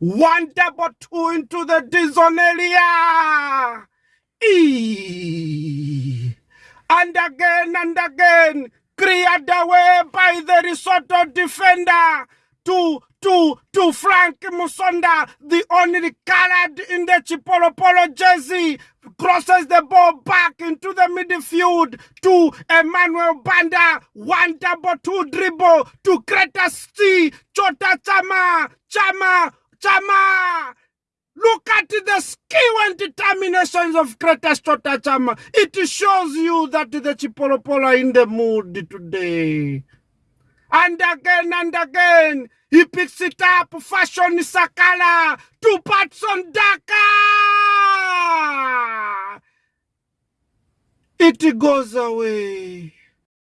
One double two into the D zone area. E. And again and again. Cleared away by the Risotto defender to to to Frank Musonda, the only colored in the Chipolopolo jersey, crosses the ball back into the midfield to Emmanuel Banda, one double two dribble to Greta C, Chota Chama, Chama, Chama. Look at the skill and determinations of Clatous Chota Chama. It shows you that the Chipolopolo are in the mood today. And again and again, he picks it up, Fashion Sakala to Patson Daka. It goes away.